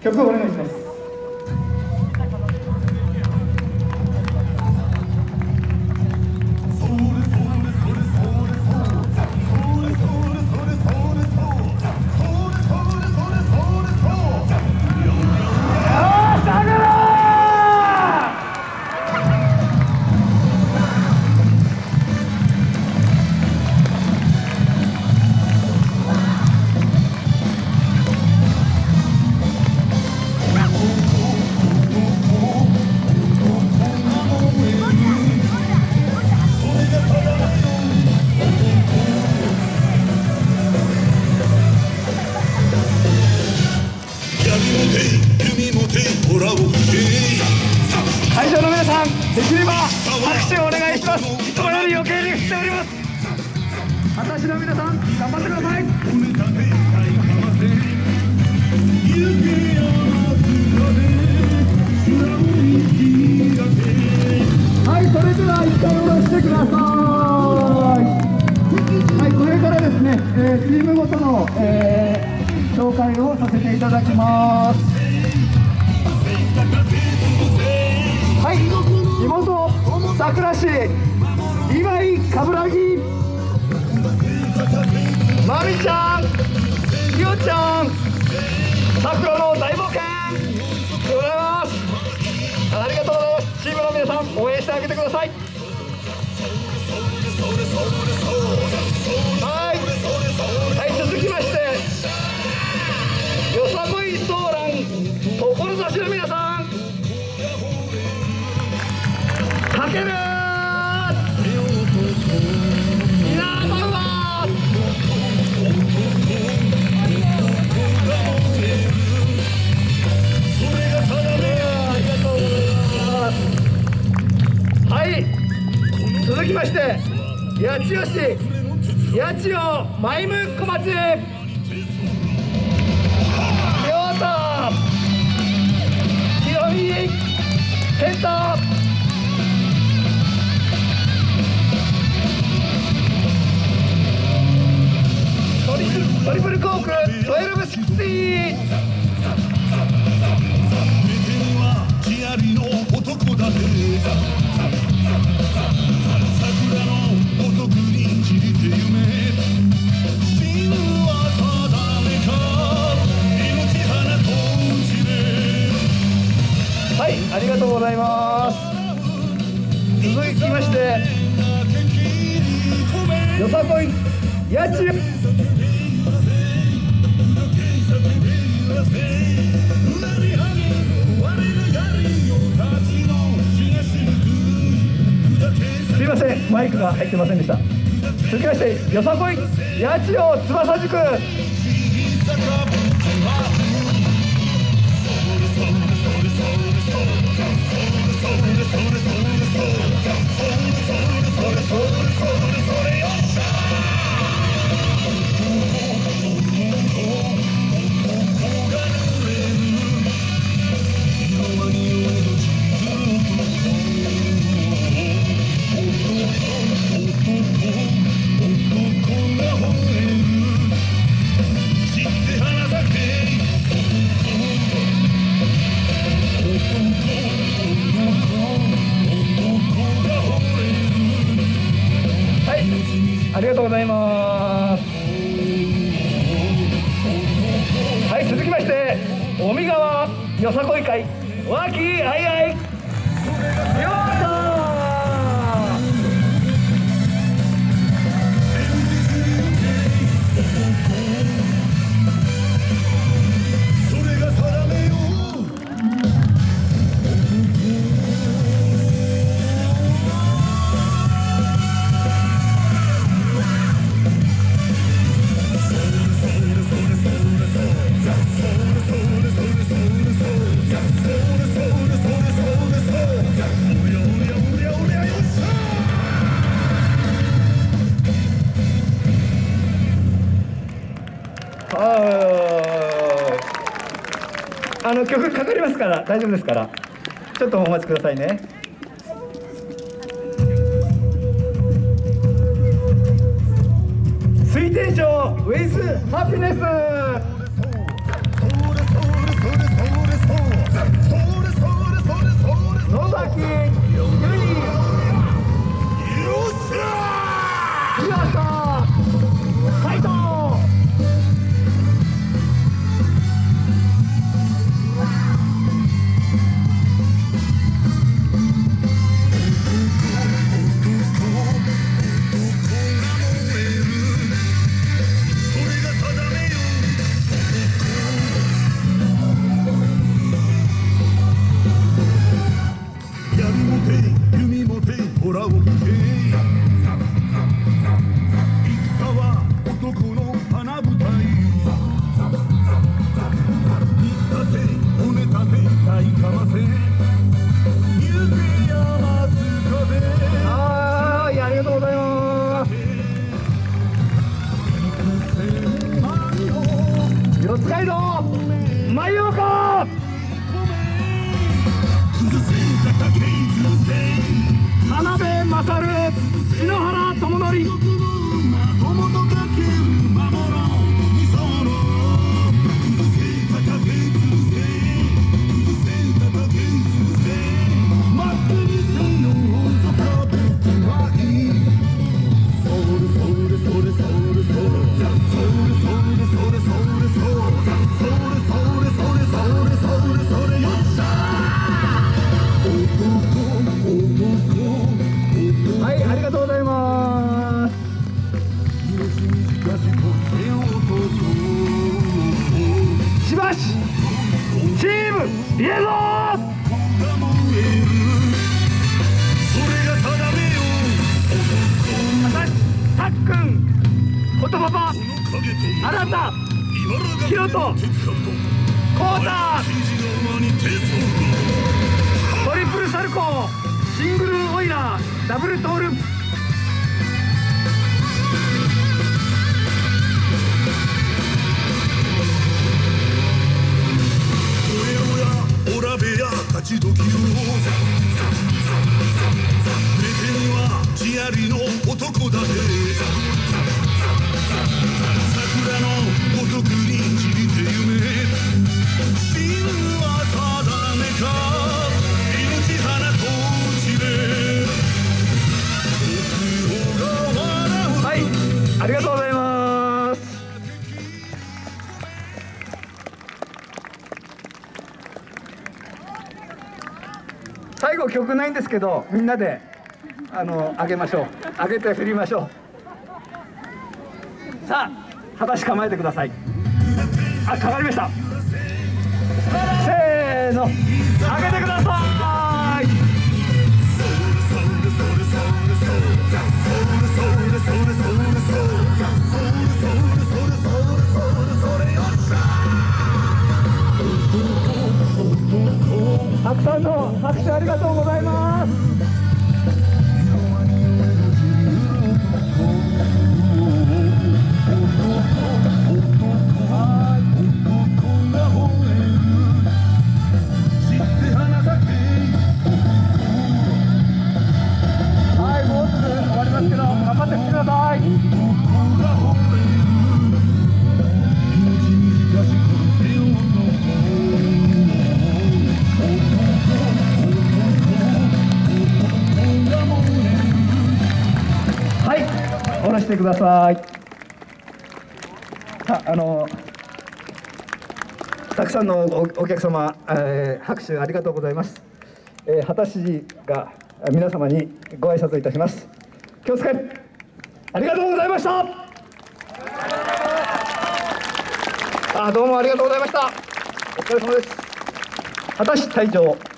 曲をお願いします。てくださいはいこれからですね、えーチームごとの、えー紹介をさせていただきますはい、地元桜市今井冠城まみちゃんひよちゃん桜の大冒険でございますありがとうございますチームの皆さん応援してあげてくださいはい、続きまして。よさこいソーラン志の皆さんかける皆様はありがとうございますはい続きまして八千代市八千代マイム小町。ト。リプルコーク12シクシー木ありの男だね。八千代すいませんマイクが入ってませんでした。続きましてよさこい八千代翼塾。ございます。はい続きまして尾身川よさこい会和気あいあい。あの曲かかりますから大丈夫ですから。ちょっとお待ちくださいね。水天賞ウェイスハピネス por alguém しばしチームイエロー。私たっくんことパパあなたひろとこうたトリプルサルコーシングルオイラーダブルトール曲ないんですけどみんなであの上げましょう。上げて振りましょう。さあ果し構えてください。あかかりました。せーの。上げてください。拍手ありがとうございます。してください。さあのたくさんのおお客様、えー拍手ありがとうございます、えー、畑市が皆様にご挨拶いたします。気をつけありがとうございました。あどうもありがとうございました。お疲れ様です。畑市隊長。